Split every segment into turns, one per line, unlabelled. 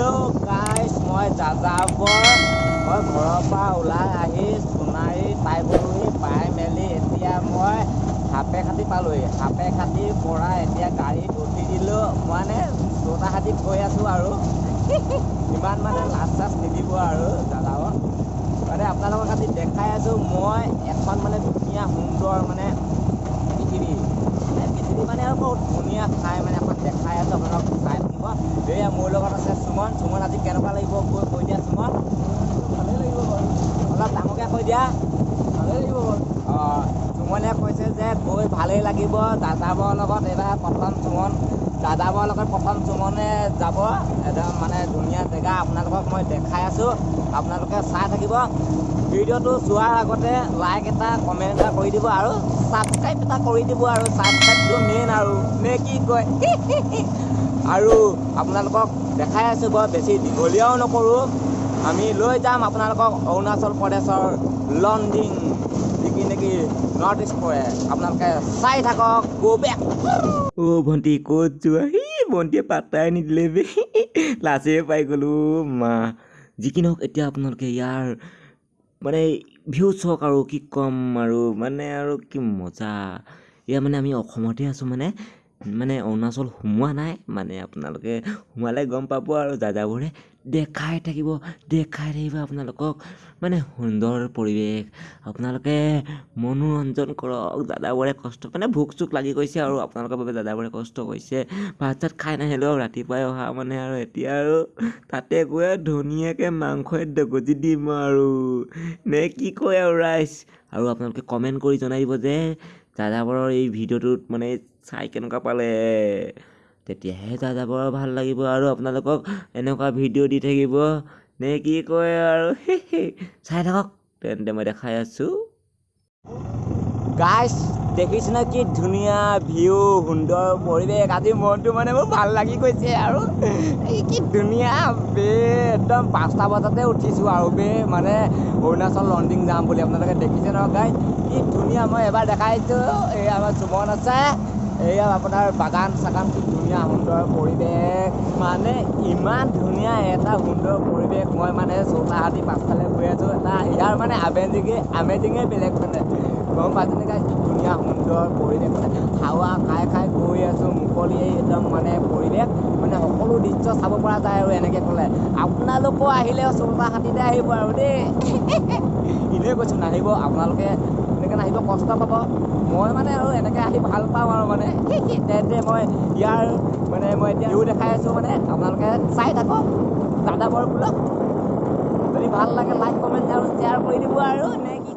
Hello গাইছ মই যাযাবৰ মই ঘৰৰ পৰা ওলাই আহি সোণাৰী পাই গ'লোহি পাই মেলি এতিয়া মই সাপে খাটি পালোহি সাপে খাটিৰ পৰা এতিয়া গাড়ীত উঠি দিলোঁ মানে যোৰহাটীত গৈ আছোঁ আৰু। ইমান মানে লাজ চাজ নিদিব আৰু দাদাও। মানে আপোনালোকৰ খালি দেখাই আছোঁ মই এখন মানে ধুনীয়া সুন্দৰ মানে পৃথিৱী মানে পৃথিৱী মানে আৰু বহুত ধুনীয়া ঠাই মানে এখন দেখাই আছোঁ আপোনালোকক চাই থাকিব এয়া মোৰ লগত আছে সুমন সুমন আজি কেনেকুৱা লাগিব কৈ কৈ দিয়া সুমন ভালেই লাগিব বাৰু অলপ ডাঙৰকৈ কৈ দিয়া ভালেই লাগিব বাৰু অঁ সুমনে কৈছে যে গৈ ভালেই লাগিব। দাদাবৰ লগত এইবাৰ প্ৰথম সুমন দাদাবৰ লগত প্ৰথম সুমনে যাব। একদম মানে ধুনীয়া জেগা আপোনালোকক মই দেখাই আছোঁ। আপোনালোকে চাই থাকিব। ভিডিঅ'টো চোৱাৰ আগতে লাইক এটা কমেণ্ট এটা কৰি দিব আৰু ছাবস্ক্ৰাইব এটা কৰি দিব আৰু ছাবস্ক্ৰাইবটো মেইন আৰু। নে কি কয়? আৰু আপোনালোকক দেখাই আছোঁ বৰ বেছি দীঘলীয়াও নকৰোঁ। আমি লৈ যাম আপোনালোকক অৰুণাচল প্ৰদেশৰ লণ্ডিং যিকি নেকি? নৰ্থ ইষ্ট পৰে আপোনালোকে চাই থাকক গো বেক অ' ভণ্টি ক'ত যোৱা? সি ভণ্টিয়ে পাত্তাই নিদিলে বে। লাজে পাই গ'লোঁ মা। যি কি নহওক এতিয়া আপোনালোকে ইয়াৰ মানে ভিউ চাওক আৰু কি ক'ম আৰু মানে আৰু কি মজা। এয়া মানে আমি অসমতে আছোঁ মানে। মানে অৰুণাচল সোমোৱা নাই মানে আপোনালোকে সোমালে গম পাব আৰু দাদাবোৰে দেখাই থাকিব দেখাই থাকিব আপোনালোকক। মানে সুন্দৰ পৰিৱেশ। আপোনালোকে মনোৰঞ্জন কৰক। দাদাবোৰে কষ্ট মানে ভোক চোক লাগি গৈছে আৰু আপোনালোকৰ বাবে দাদাবোৰে কষ্ট কৰিছে। ভাত চাত খাই নাহিলেও ৰাতিপুৱাই অহা মানে আৰু এতিয়া আৰু তাতে গৈ ধুনীয়াকৈ মাংসই দগজি দিম আৰু। নে কি কয় আৰু ৰাইজ? আৰু আপোনালোকে কমেণ্ট কৰি জনাই দিব যে দাদাবোৰৰ এই ভিডিঅ'টোত মানে চাই কেনেকুৱা পালে। তেতিয়াহে দাদাবোৰৰ ভাল লাগিব আৰু আপোনালোকক এনেকুৱা ভিডিঅ' দি থাকিব। নে কি কয় আৰু? চাই থাকক। তেন্তে মই দেখাই আছোঁ। গাইছ দেখিছেনে কি ধুনীয়া ভিউ সুন্দৰ পৰিৱেশ? আজি মনটো মানে মোৰ ভাল লাগি গৈছে আৰু। কি ধুনীয়া বে একদম পাঁচটা বজাতে উঠিছোঁ আৰু বে। মানে অৰুণাচল লণ্ডিং যাম বুলি। আপোনালোকে দেখিছে নহয় গাইছ কি ধুনীয়া মই এবাৰ দেখাইছোঁ। এই আমাৰ চুমন আছে। এয়া আপোনাৰ বাগান চাগান কি ধুনীয়া সুন্দৰ পৰিৱেশ। মানে ইমান ধুনীয়া এটা সুন্দৰ পৰিৱেশ। মই মানে চৌতাহাতী পাছফালে গৈ আছোঁ। এটা ইয়াৰ মানে আমেজিঙে আমেজিঙে বেলেগ মানে। গম পাইছেনে গাইছ কি ধুনীয়া সুন্দৰ পৰিৱেশ মানে। হাৱা খাই খাই গৈ আছোঁ মুকলি একদম মানে পৰিৱেশ। মানে সকলো দৃশ্য চাব পৰা যায় আৰু এনেকৈ ক'লে। আপোনালোকো আহিলে চৌতাহাতীতে আহিব আৰু দেই। এনেই কৈছোঁ নাহিব। আপোনালোকে এনেকৈ নাহিব কষ্ট পাব। মই মানে আৰু এনেকৈ আহি ভাল পাওঁ আৰু মানে। তেন্তে মই ইয়াৰ মানে মই এতিয়া ভিউ দেখাই আছোঁ মানে। আপোনালোকে চাই থাকক দাদা বৰ বোলক যদি ভাল লাগে লাইক কমেণ্ট আৰু শ্বেয়াৰ কৰি দিব আৰু। নে কি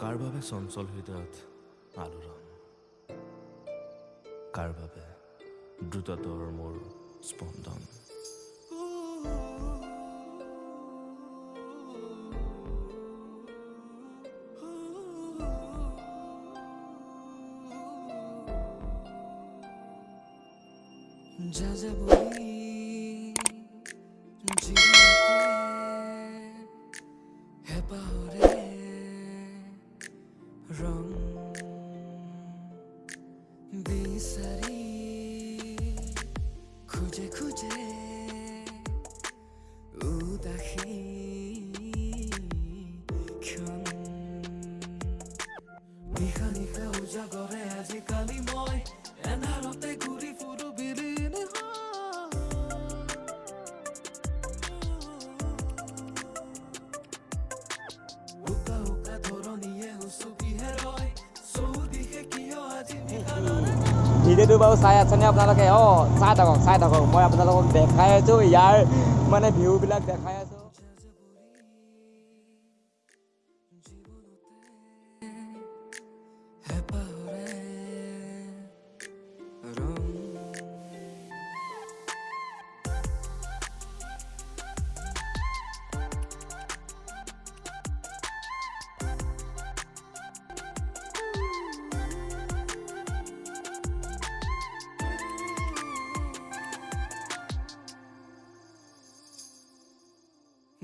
কাৰ বাবে চঞ্চল হৃদয়ত আলোড়ন? কাৰ বাবে দ্ৰুততৰ মোৰ স্পন্দন?
যা যাবই wrong.
ভিডিঅ'টো বাৰু চাই আছেনে আপোনালোকে? অঁ চাই থাকক চাই থাকক। মই আপোনালোকক দেখাই আছোঁ ইয়াৰ মানে ভিউবিলাক দেখাই আছোঁ।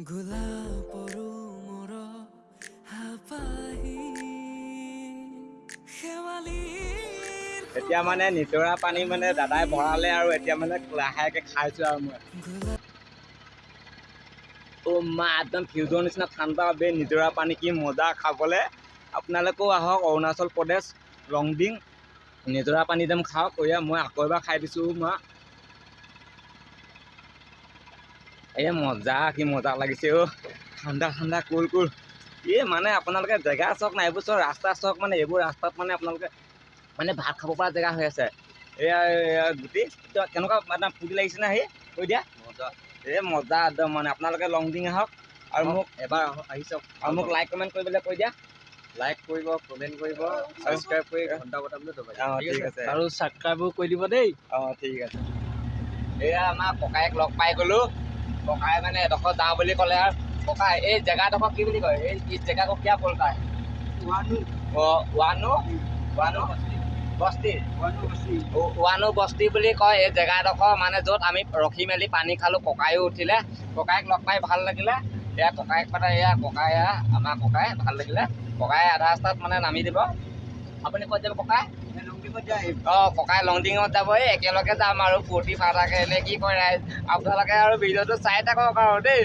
গোলাপৰো মোৰ হাপাহি। শেৱালিৰ
এতিয়া মানে নিজৰা পানী মানে দাদাই ভৰালে আৰু এতিয়া মানে লাহেকে খাইছো আৰু মই। অ' মা একদম ফিউজৰ নিচিনা ঠাণ্ডা বে নিজৰা পানী কি মজা খাবলৈ। আপোনালোকেও আহক অৰুণাচল প্ৰদেশ ৰংডিং। নিজৰা পানী একদম খাওক। এয়া মই আকৌ এবাৰ খাই দিছোঁ মা। এই মজা কি মজা লাগিছে অ' ঠাণ্ডা ঠাণ্ডা কুল কুল। এই মানে আপোনালোকে জেগা চাওক না এইবোৰ চব ৰাস্তা চাওক মানে এইবোৰ ৰাস্তাত মানে আপোনালোকে মানে ভাত খাব পৰা জেগা হৈ আছে। এয়া গুটি কেনেকুৱা মানে ফূৰ্তি লাগিছে নে সেই? কৈ দিয়া। মজা। এই মজা একদম মানে আপোনালোকে লং ডিং আহক। আৰু মোক এবাৰ আহি চাওক। আৰু মোক লাইক কমেণ্ট কৰিবলৈ কৈ দিয়া। লাইক কৰিব কমেণ্ট কৰিব ছাবস্ক্ৰাইব কৰি ঘণ্টা দবাই অঁ ঠিক আছে?
আৰু ছাবস্ক্ৰাইবো কৰি দিব দেই।
অঁ ঠিক আছে। এয়া আমাৰ ককায়েক লগ পাই গ'লোঁ। ককাই মানে এডোখৰ যাওঁ বুলি ক'লে আৰু। ককাই এই জেগাডোখৰ কি বুলি কয়? এই এই জেগা কো কিয়া? বলতা है অঁ ৱানো ৱানো বস্তি। ৱানো বস্তি। বুলি কয় এই জেগাডোখৰ মানে য'ত আমি ৰখি মেলি পানী খালোঁ ককায়ো উঠিলে। ককায়েক লগ পাই ভাল লাগিলে। এয়া ককায়েক মানে এয়া ককাই এয়া আমাৰ ককাই ভাল লাগিলে। ককাই আধা ৰাস্তাত মানে নামি দিব। আপুনি ক'ত যাব ককাই? অঁ ককাই লংডিঙত যাব। এই একেলগে যাম আৰু ফূৰ্তি ফাৰ্তাকে। এনে কি কৰে ৰাইজ? আপোনালোকে আৰু ভিডিঅ'টো চাই থাকক আৰু দেই।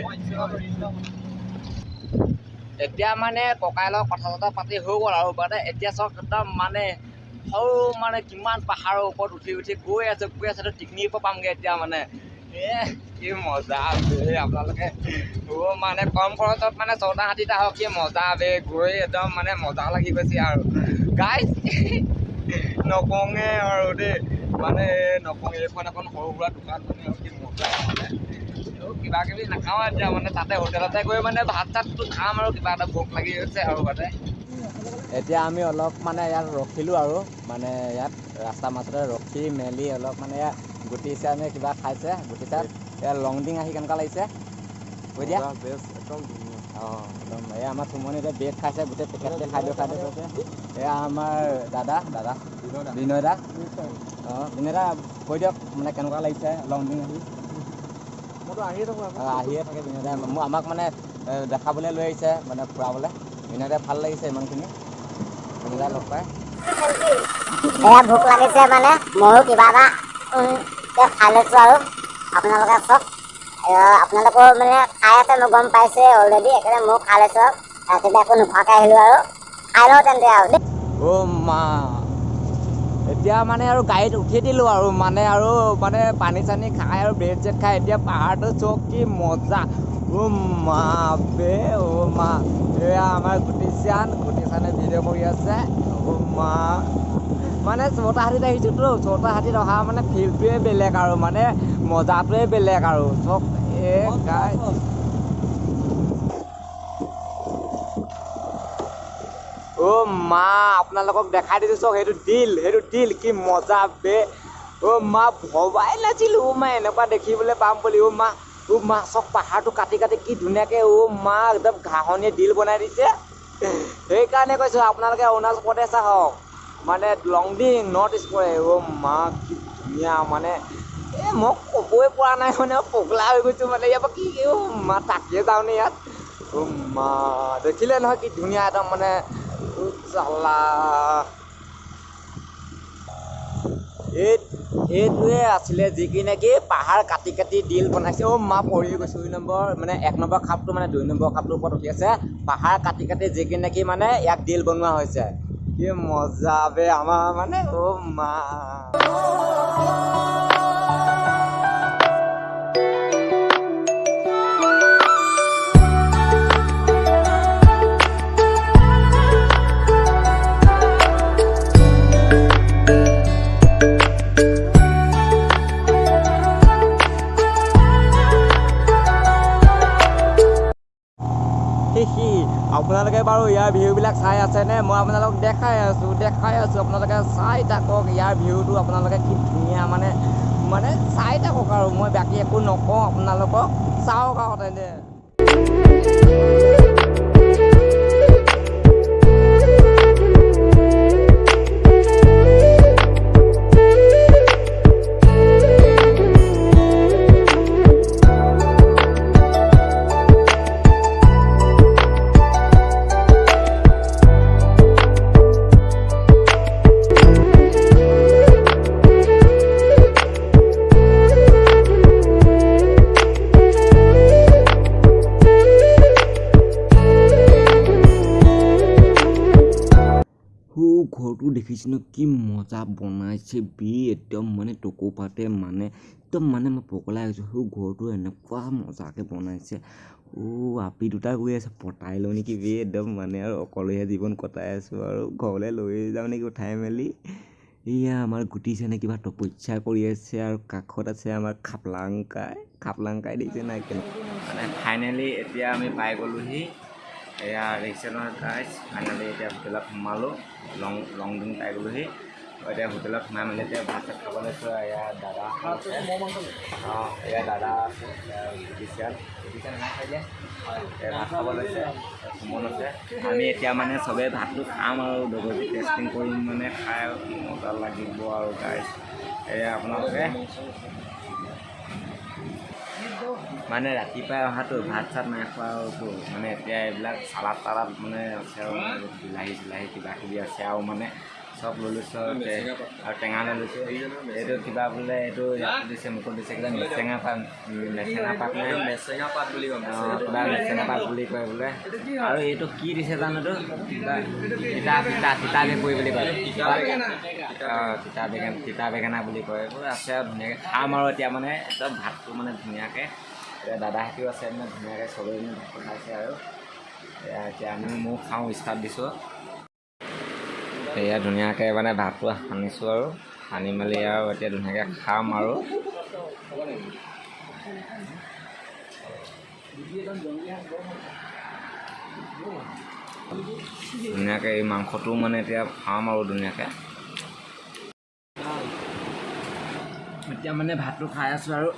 এতিয়া মানে ককাইৰ লগত কথা চথা পাতি হৈ গ'ল আৰু। মানে এতিয়া চাওক একদম মানে সৰু মানে কিমান পাহাৰৰ ওপৰত উঠি উঠি গৈ আছে গৈ আছে পিকনিকৰ পামগৈ এতিয়া মানে। কি মজা বে আপোনালোকে। মানে কম খৰচত মানে ছটা হাতীত আহক কি মজা বে গৈ একদম মানে মজা লাগি গৈছে আৰু। গাইজ নকওঁগে আৰু দেই। মানে নকওঁ এইখন এখন সৰু সুৰা দোকান মানে আৰু কি মজা মানে। কিবা কিবি নাখাওঁ এতিয়া মানে তাতে হোটেলতে গৈ মানে ভাত চাতটো খাম আৰু কিবা এটা ভোক লাগি গৈছে আৰু মানে এতিয়া আমি অলপ মানে ইয়াত ৰখিলোঁ আৰু মানে ইয়াত ৰাস্তা মাজতে ৰখি মেলি অলপ মানে গুটি নে কিবা খাইছে গুটি চাহ ইয়াত লংডিং আহি কেনেকুৱা লাগিছে? কৈ দিয়া।
একদম
অঁ একদম। আমাৰ চুমনি এতিয়া বেগ খাইছে গোটেই পেকেটতে খাই দিওঁ খাই দিওঁ এয়া আমাৰ দাদা দাদা। বিনয় দা অঁ বিনয় দা কৈ দিয়ক মানে কেনেকুৱা লাগিছে লংডিং আহি?
মইতো আহিয়ে থাকোঁ
আহিয়ে বিনয় মোক আমাক মানে দেখাবলৈ লৈ আহিছে মানে ফুৰাবলৈ। দাই ভাল লাগিছে ইমানখিনি। দাই লগ পাই।
ভোক লাগিছে মানে ময়ো কিবা এটা খাই লৈছোঁ আৰু। আপোনালোকে চব আপোনালোকেও মানে খাই আছে মই গম পাইছে অলৰেডি সেইকাৰণে ময়ো খাই লৈছোঁ আৰু। ৰাতিপুৱা একো নোখোৱাকৈ আহিলোঁ আৰু। খাই লওঁ তেন্তে আৰু দেই।
অ' মা। এতিয়া মানে আৰু গাড়ীত উঠি দিলোঁ আৰু মানে আৰু মানে পানী চানী খাই আৰু ব্ৰেড চেড খাই এতিয়া পাহাৰটো চক কি মজা। অ' মা বে অ' মা এয়া আমাৰ গুটিচান গুটিচানে ভিডিঅ' কৰি আছে। অ' মা মানে ছটা হাতীত আহিছোঁতো ছটা হাতীত অহা মানে ফিল্ডটোৱে বেলেগ আৰু মানে মজাটোৱে বেলেগ আৰু। চব এ গাই অ' মা আপোনালোকক দেখাই দিছোঁ চক সেইটো দিল সেইটো দিল কি মজা বে অ' মা ভবাই নাছিলোঁ মা এনেকুৱা দেখিবলৈ পাম বুলি অ' মা মা চক পাহাৰটো কাটি কাটি কি ধুনীয়াকৈ অ' মা একদম ঘাঁহনিয়ে দিল বনাই দিছে। সেইকাৰণে কৈছোঁ আপোনালোকে অৰুণাচল প্ৰদেশ আহক। মানে লংডিং নৰ্থ ইষ্ট পৰে। অ' মা কি ধুনীয়া মানে এই মই ক'বই পৰা নাই মানে পগলা হৈ গৈছোঁ মানে ইয়াৰ পৰা কি অ' মা তাকিয়ে যাওঁনে ইয়াত? অ' মা দেখিলে নহয় কি ধুনীয়া একদম মানে চালা। এই এইটোৱে আছিলে যি কি নেকি পাহাৰ কাটি কাটি দিল বনাইছে। অ' মা পৰি গৈছোঁ দুই নম্বৰ মানে এক নম্বৰ খাপটো মানে দুই নম্বৰ খাপটোৰ ওপৰত উঠি আছে। পাহাৰ কাটি কাটি যি কি নেকি মানে ইয়াক দিল বনোৱা হৈছে। কি মজা বে আমাৰ মানে অ' মা। বাৰু ইয়াৰ ভিউবিলাক চাই আছেনে? মই আপোনালোকক দেখাই আছোঁ দেখাই আছোঁ। আপোনালোকে চাই থাকক ইয়াৰ ভিউটো আপোনালোকে কি ধুনীয়া মানে মানে চাই থাকক আৰু। মই বাকী একো নকওঁ আপোনালোকক চাওক আৰু তেনে কৃষ্ণ কি মজা বনাইছে বে একদম মানে টকৌ পাতে মানে একদম মানে মই পগলাই গৈছোঁ সেই ঘৰটো এনেকুৱা মজাকৈ বনাইছে। অ' আপি দুটা গৈ আছে পতাই লওঁ নেকি বে একদম মানে আৰু অকলশৰীয়া জীৱন কটাই আছোঁ আৰু ঘৰলৈ লৈ যাওঁ নেকি উঠাই মেলি। এয়া আমাৰ গুটিছেনে কিবা তপস্যা কৰি আছে আৰু কাষত আছে আমাৰ খাপলাংকাই। খাপলাংকাই দেখিছে নাই কেনেকুৱা মানে ফাইনেলি এতিয়া আমি পাই গ'লোহি। এয়া দেখিছে নহয় গাইজ ফাইনেলি এতিয়া হোটেলত সোমালোঁ লং লং ডিং পাই গ'লোহি। এতিয়া হোটেলত সোমাই মেলি এতিয়া ভাত চাত খাব লৈছোঁ এয়া দাদা অঁ এয়া দাদা আছে নাই এয়া ভাত খাব লৈছে সুমন আছে আমি এতিয়া মানে চবেই ভাতটো খাম আৰু লগতে টেষ্টিং কৰিম মানে খাই মজা লাগিব আৰু গাইজ এয়া আপোনালোকে মানে ৰাতিপুৱাই অহাটো ভাত চাত নাই খোৱাটো মানে এতিয়া এইবিলাক চালাড তালাড মানে আছে আৰু বিলাহী চিলাহী কিবা কিবি আছে আৰু মানে চব লৈ লৈছোঁ আৰু টেঙা লৈ লৈছোঁ। এইটো কিবা বোলে এইটো দিছে মুখত দিছে কিবা মেচেঙা পাত মেচেঙা পাত নে? মেচেঙা পাত বুলি কয় কিবা মেচেঙা পাত বুলি কয় বোলে। আৰু এইটো কি দিছে জানোতো কিবা তিতা। তিতা তিতা বেপৰি বুলি কয়। অঁ তিতা বেঙেনা তিতা বেঙেনা বুলি কয়। এইবোৰ আছে আৰু ধুনীয়াকৈ খাম আৰু এতিয়া মানে একদম ভাতটো মানে ধুনীয়াকৈ এতিয়া দাদাহঁতেও আছে মানে ধুনীয়াকৈ চবেই মানে ভাতটো খাইছে আৰু। এয়া এতিয়া আমি ময়ো খাওঁ ষ্টাৰ্ট দিছোঁ। এয়া ধুনীয়াকৈ মানে ভাতটো সানিছোঁ আৰু। সানি মেলি আৰু এতিয়া ধুনীয়াকৈ খাম আৰু। ধুনীয়াকৈ এই মাংসটো মানে এতিয়া খাম আৰু ধুনীয়াকৈ। এতিয়া মানে ভাতটো খাই আছোঁ আৰু।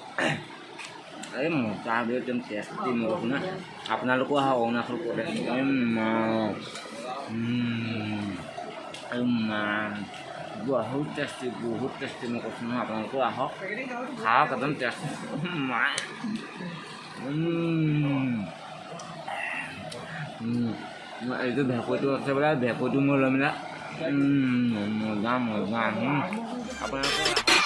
এই মজা বে একদম টেষ্টি মগজ না আপোনালোকো আহক অৰুণাচল প্ৰদেশ। বহুত টেষ্টি বহুত টেষ্টি মই কৈছোঁ নহয় আপোনালোকো আহক খাওক একদম টেষ্টি এইটো ভেঁকুৰটো আছে বোলে ভেঁকুৰটো মই লৈ মেলা মজা মজা উম, আপোনালোকে